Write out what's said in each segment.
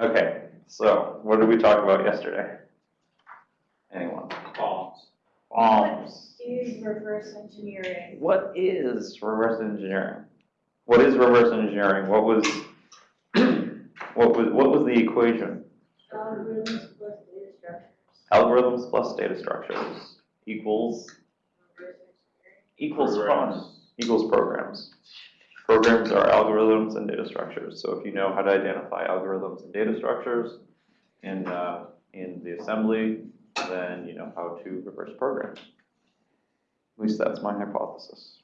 Okay, so what did we talk about yesterday? Anyone? Bombs. Bombs. Use reverse engineering. What is reverse engineering? What is reverse engineering? What was, what was, what was the equation? Algorithms plus data structures. Algorithms plus data structures equals, Reverse equals fun, equals programs. Programs are algorithms and data structures, so if you know how to identify algorithms and data structures in, uh, in the assembly, then you know how to reverse programs. At least that's my hypothesis.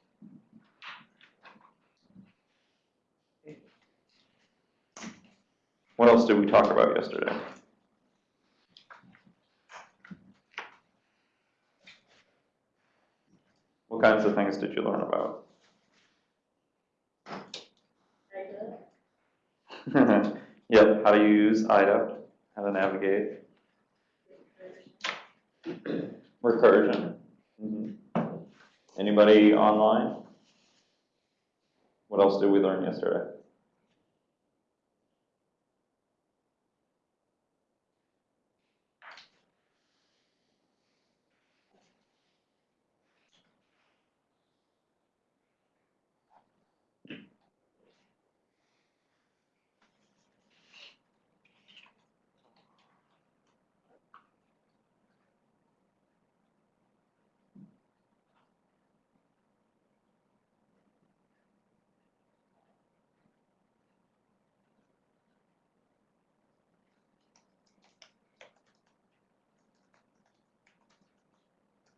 What else did we talk about yesterday? What kinds of things did you learn about? engineering. Data. How to use IDA, how to navigate, recursion. Mhm. Anybody online? What else did we learn yesterday?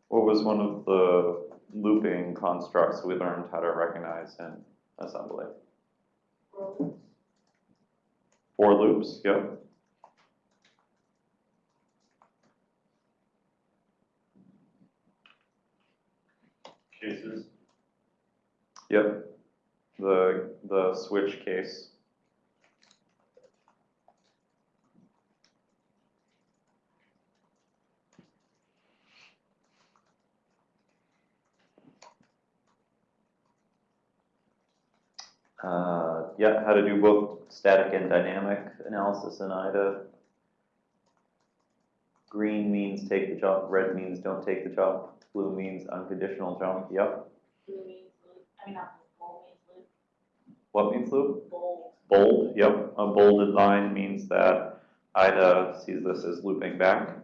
What was one of the looping constructs we learned how to recognize in assembly? For loops, yep. Cases. Yep. The, the switch case. Uh, yeah, how to do both static and dynamic analysis in IDA. Green means take the jump, red means don't take the jump, blue means unconditional jump, yep. Blue means loop. I mean, not bold means loop. What means loop? Bold. Bold, yep, a bolded line means that IDA sees this as looping back.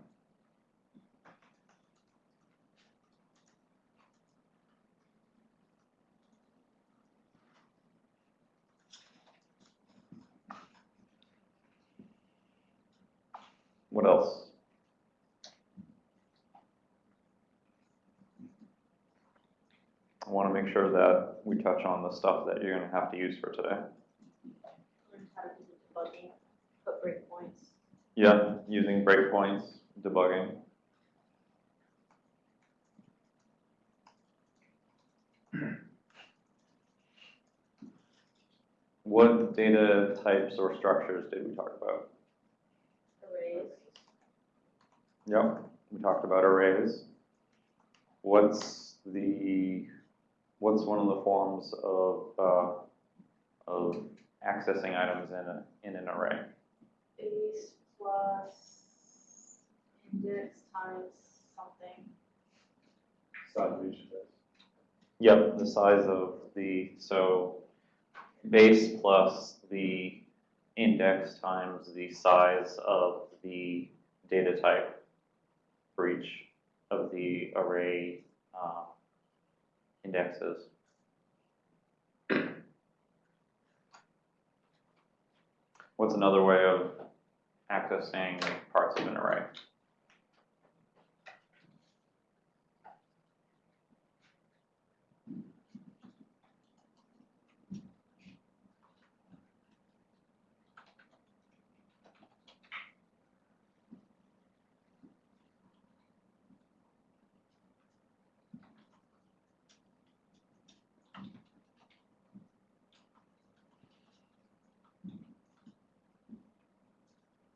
What else? I wanna make sure that we touch on the stuff that you're gonna have to use for today. To. Yeah, using breakpoints, debugging. What data types or structures did we talk about? Arrays. Yep, we talked about arrays. What's the, what's one of the forms of, uh, of accessing items in a, in an array? Base plus index times something. Size of each of. Yep, the size of the, so base plus the index times the size of the data type for each of the array uh, indexes. What's another way of accessing parts of an array?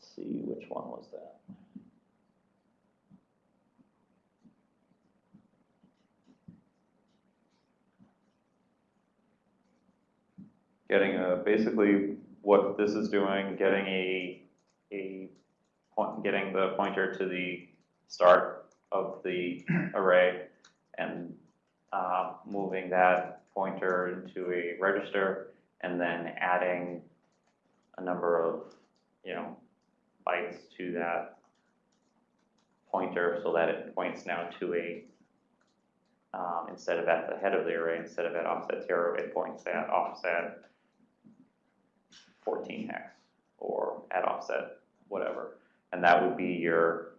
Let's see, which one was that? Getting a, basically what this is doing, getting a a point, getting the pointer to the start of the array and uh, moving that pointer into a register and then adding a number of, you know, bytes to that pointer so that it points now to a, um, instead of at the head of the array, instead of at offset zero, it points at offset fourteen hex or at offset whatever. And that would be your,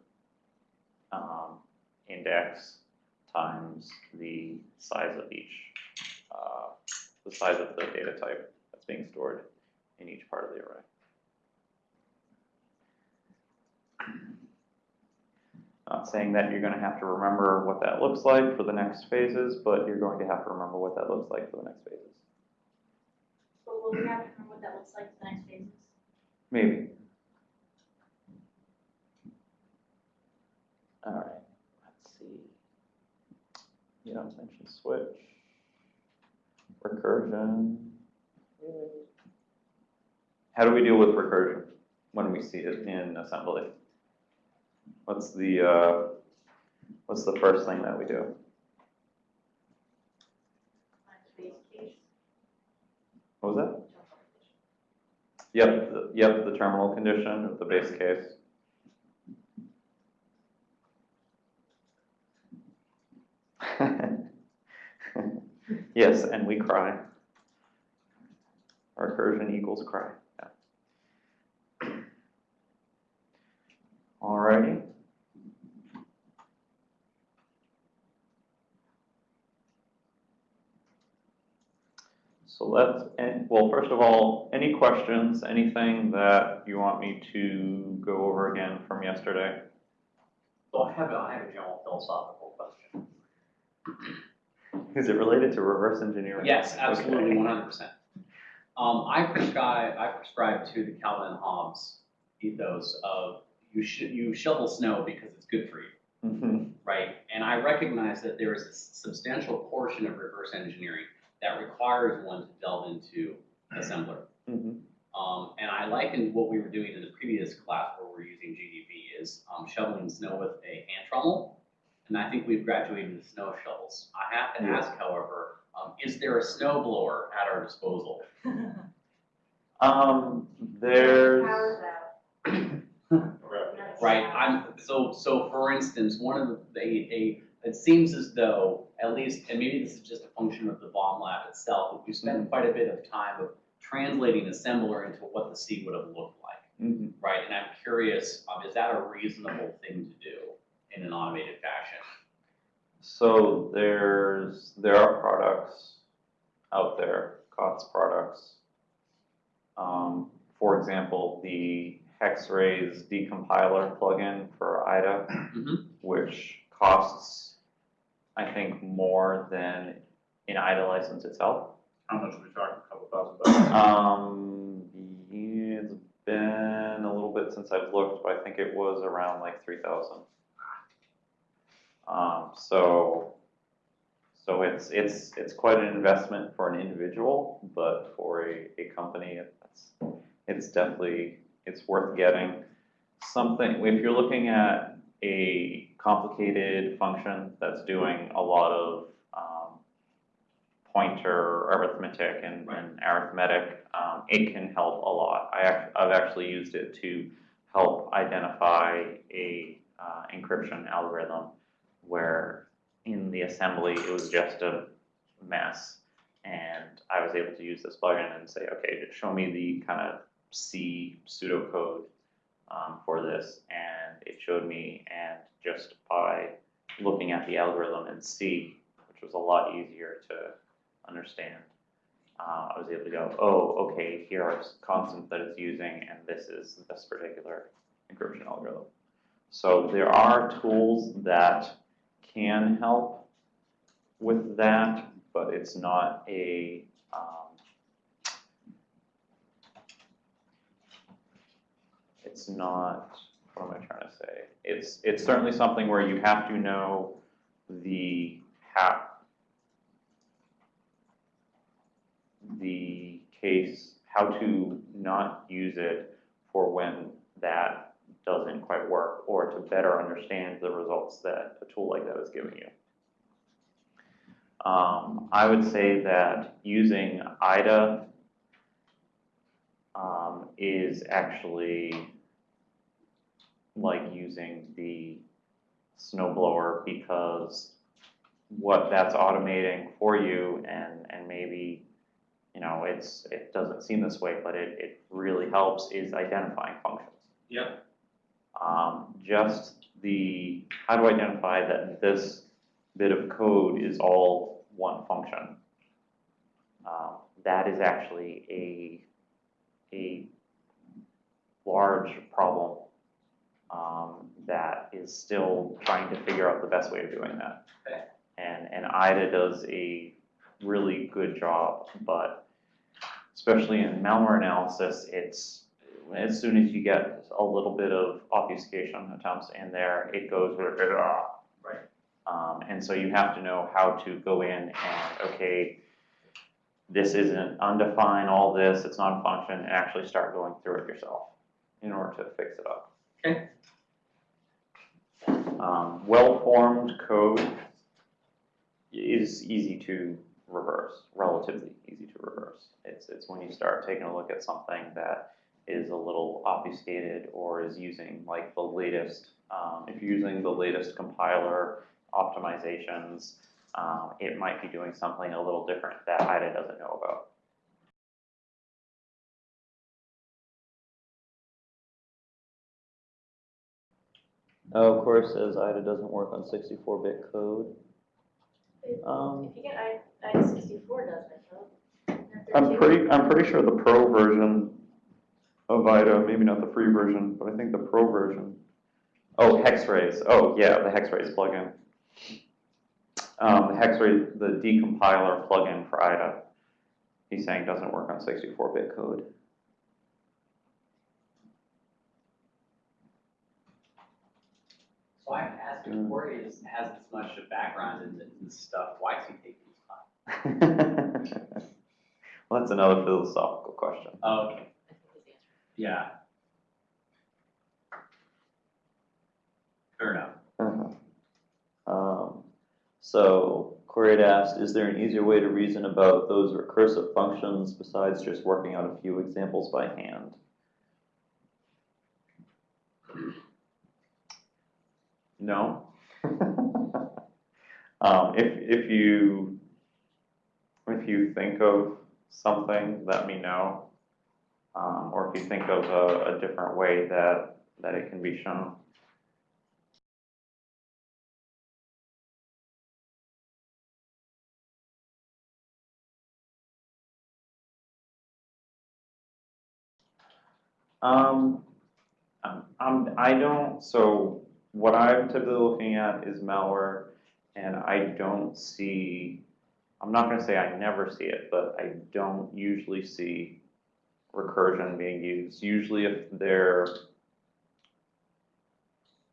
um, index times the size of each, uh, the size of the data type that's being stored in each part of the array. Not saying that you're gonna have to remember what that looks like for the next phases, but you're going to have to remember what that looks like for the next phases. But will we have to remember what that looks like for the next phases? Maybe. Alright, let's see. You don't mention switch. Recursion. How do we deal with recursion when we see it in assembly? What's the, uh, what's the first thing that we do? What was that? Yep, the- yep, the terminal condition of the base case. Yes, and we cry. Recursion equals cry, yeah. Alrighty. So let's, well, first of all, any questions, anything that you want me to go over again from yesterday? So I have a, I have a general philosophical question. Is it related to reverse engineering? Yes, absolutely, Okay. one hundred percent. Um, I prescribe, I prescribe to the Calvin and Hobbes ethos of you should, you shovel snow because it's good for you, Mhm. right? And I recognize that there is a substantial portion of reverse engineering that requires one to delve into assembler. Mhm. Um, and I likened what we were doing in the previous class where we're using GDB is um, shoveling snow with a hand trommel. And I think we've graduated to snow shovels. I have to Yeah. ask, however, um, is there a snow blower at our disposal? Um, there's, Power's out. Right, I'm, so, so for instance, one of the, a, it seems as though, at least, and maybe this is just a function of the bomb lab itself, but we spent quite a bit of time of translating assembler into what the C would have looked like. Mhm. right? And I'm curious, um, is that a reasonable thing to do in an automated fashion? so there's, there are products out there, COTS products. Um, for example, the Hexrays decompiler plugin for IDA, Mhm. which costs, I think, more than an IDA license itself. How much are we talking, a couple thousand dollars? Um, it's been a little bit since I've looked, but I think it was around like three thousand. Um, so, so it's, it's, it's quite an investment for an individual, but for a, a company, it's, it's definitely, it's worth getting. Something, if you're looking at a complicated function that's doing a lot of, um, pointer arithmetic and, and arithmetic, um, it can help a lot. I act, I've actually used it to help identify a, uh, encryption algorithm where in the assembly, it was just a mess. And I was able to use this plugin and say, okay, just show me the kind of C pseudocode um, for this. And it showed me, and just by looking at the algorithm in C, which was a lot easier to understand, uh, I was able to go, oh, okay, here are constants that it's using, and this is this particular encryption algorithm. So there are tools that can help with that, but it's not a, um, it's not, what am I trying to say? It's, it's certainly something where you have to know the how, the case, how to not use it for when that doesn't quite work, or to better understand the results that a tool like that is giving you. Um, I would say that using IDA um, is actually like using the snow blower because what that's automating for you and, and maybe, you know, it's, it doesn't seem this way, but it, it really helps is identifying functions. Yep. Um, just the, how to identify that this bit of code is all one function. Um, that is actually a, a large problem um, that is still trying to figure out the best way of doing that. Okay. And, and IDA does a really good job, but especially in malware analysis, it's, as soon as you get a little bit of obfuscation attempts in there, it goes. Right. Um, and so you have to know how to go in and, okay, this isn't undefined, all this, it's not a function, and actually start going through it yourself in order to fix it up. Okay. Um, well-formed code is easy to reverse, relatively easy to reverse. It's, it's when you start taking a look at something that is a little obfuscated or is using like the latest, um, if you're using the latest compiler optimizations, um, it might be doing something a little different that IDA doesn't know about. Oh, of course, says IDA doesn't work on sixty-four bit code. If Um, if you get I, I sixty-four does it, though. I'm pretty, I'm pretty sure the pro version of IDA, maybe not the free version, but I think the pro version. Oh, Hexrays, oh, yeah, the Hexrays plugin. Um, the Hexray, the decompiler plugin for IDA, he's saying doesn't work on sixty-four bit code. So I have to ask, if Corey has this much of background in this- stuff, why does he take his time? Well, that's another philosophical question. Oh, Okay, yeah. Fair enough. Uh-huh. Um, so Corey had asked, is there an easier way to reason about those recursive functions besides just working out a few examples by hand? No. Um, if, if you, if you think of something, let me know. Um, or if you think of a, a different way that, that it can be shown. Um, I'm, I don't, so what I'm typically looking at is malware, and I don't see, I'm not gonna say I never see it, but I don't usually see recursion being used. Usually if they're,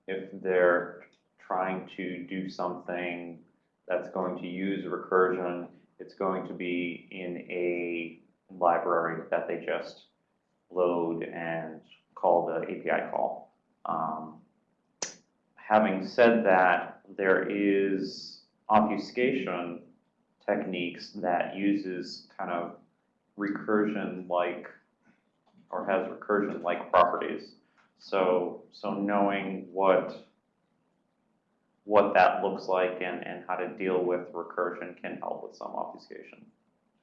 if they're trying to do something that's going to use recursion, it's going to be in a library that they just load and call the API call. Um, having said that, there is obfuscation techniques that uses kind of recursion-like or has recursion-like properties. So, so knowing what what that looks like and, and how to deal with recursion can help with some obfuscation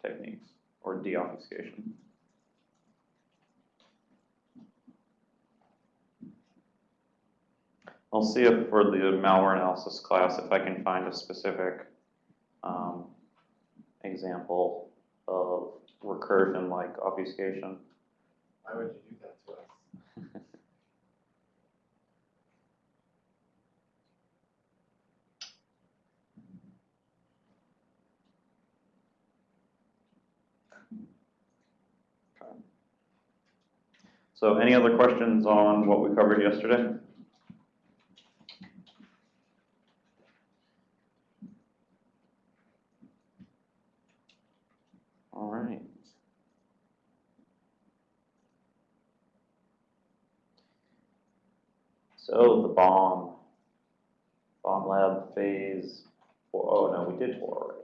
techniques or deobfuscation. I'll see if for the malware analysis class, if I can find a specific um, example of recursion like obfuscation. Why would you do that to us? So any other questions on what we covered yesterday? All right. So the bomb, bomb lab phase, four, oh no, we did four already.